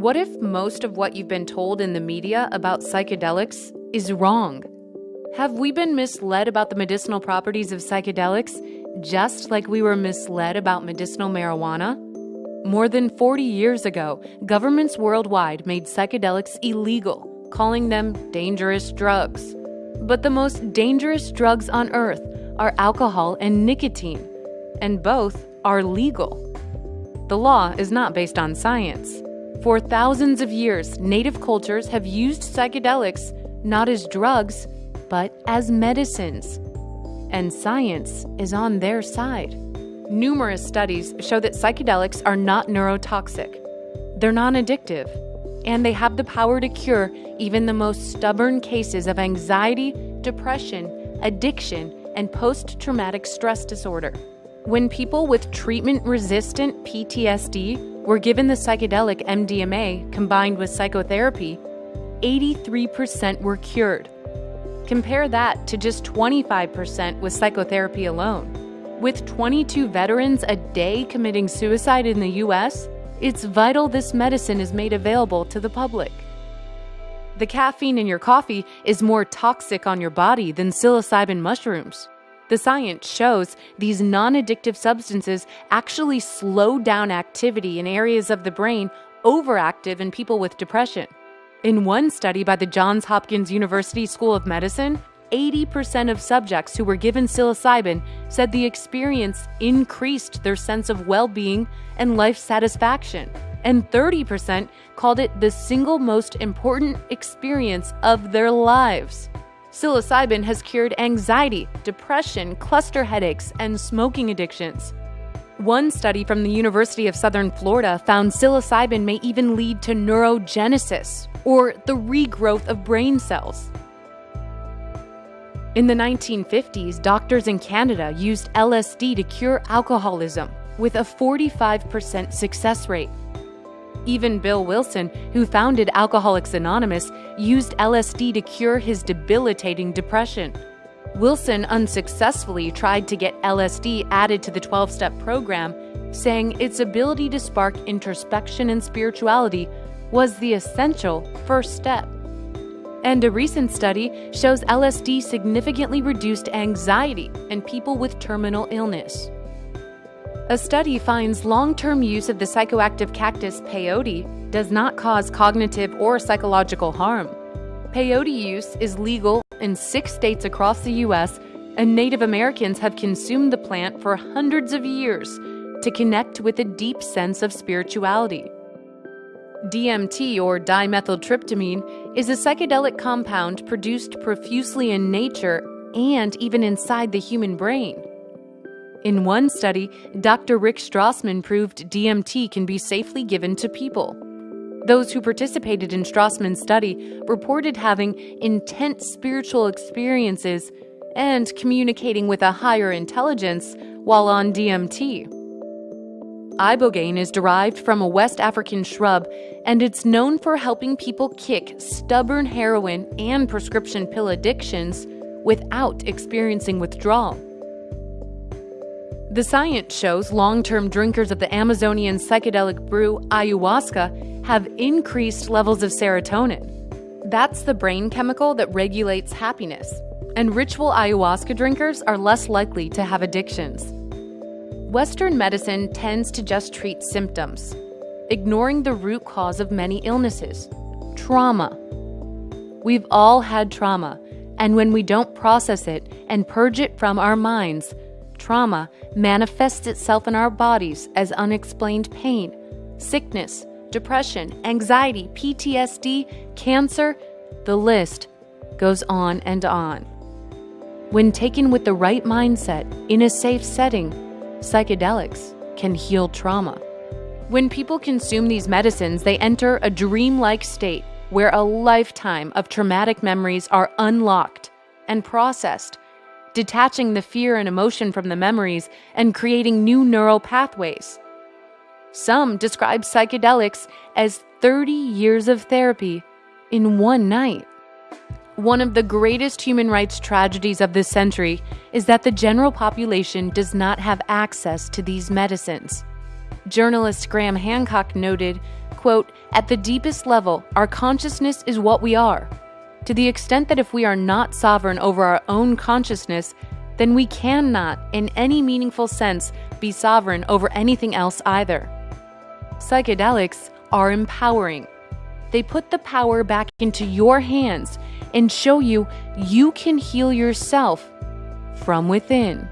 What if most of what you've been told in the media about psychedelics is wrong? Have we been misled about the medicinal properties of psychedelics just like we were misled about medicinal marijuana? More than 40 years ago, governments worldwide made psychedelics illegal, calling them dangerous drugs. But the most dangerous drugs on earth are alcohol and nicotine, and both are legal. The law is not based on science. For thousands of years, native cultures have used psychedelics not as drugs, but as medicines. And science is on their side. Numerous studies show that psychedelics are not neurotoxic, they're non addictive, and they have the power to cure even the most stubborn cases of anxiety, depression, addiction, and post traumatic stress disorder. When people with treatment resistant PTSD were given the psychedelic MDMA combined with psychotherapy, 83% were cured. Compare that to just 25% with psychotherapy alone. With 22 veterans a day committing suicide in the US, it's vital this medicine is made available to the public. The caffeine in your coffee is more toxic on your body than psilocybin mushrooms. The science shows these non addictive substances actually slow down activity in areas of the brain overactive in people with depression. In one study by the Johns Hopkins University School of Medicine, 80% of subjects who were given psilocybin said the experience increased their sense of well being and life satisfaction, and 30% called it the single most important experience of their lives. Psilocybin has cured anxiety, depression, cluster headaches, and smoking addictions. One study from the University of Southern Florida found psilocybin may even lead to neurogenesis, or the regrowth of brain cells. In the 1950s, doctors in Canada used LSD to cure alcoholism with a 45% success rate. Even Bill Wilson, who founded Alcoholics Anonymous, used LSD to cure his debilitating depression. Wilson unsuccessfully tried to get LSD added to the 12 step program, saying its ability to spark introspection and spirituality was the essential first step. And a recent study shows LSD significantly reduced anxiety in people with terminal illness. A study finds long term use of the psychoactive cactus peyote does not cause cognitive or psychological harm. Peyote use is legal in six states across the U.S., and Native Americans have consumed the plant for hundreds of years to connect with a deep sense of spirituality. DMT, or dimethyltryptamine, is a psychedelic compound produced profusely in nature and even inside the human brain. In one study, Dr. Rick Strassman proved DMT can be safely given to people. Those who participated in Strassman's study reported having intense spiritual experiences and communicating with a higher intelligence while on DMT. Ibogaine is derived from a West African shrub, and it's known for helping people kick stubborn heroin and prescription pill addictions without experiencing withdrawal. The science shows long term drinkers of the Amazonian psychedelic brew ayahuasca have increased levels of serotonin. That's the brain chemical that regulates happiness, and ritual ayahuasca drinkers are less likely to have addictions. Western medicine tends to just treat symptoms, ignoring the root cause of many illnesses trauma. We've all had trauma, and when we don't process it and purge it from our minds, trauma manifests itself in our bodies as unexplained pain, sickness, depression, anxiety, PTSD, cancer, the list goes on and on. When taken with the right mindset in a safe setting, psychedelics can heal trauma. When people consume these medicines, they enter a dreamlike state where a lifetime of traumatic memories are unlocked and processed detaching the fear and emotion from the memories and creating new neural pathways. Some describe psychedelics as 30 years of therapy in one night. One of the greatest human rights tragedies of this century is that the general population does not have access to these medicines. Journalist Graham Hancock noted, quote, At the deepest level, our consciousness is what we are. To the extent that if we are not sovereign over our own consciousness, then we cannot, in any meaningful sense, be sovereign over anything else either. Psychedelics are empowering. They put the power back into your hands and show you you can heal yourself from within.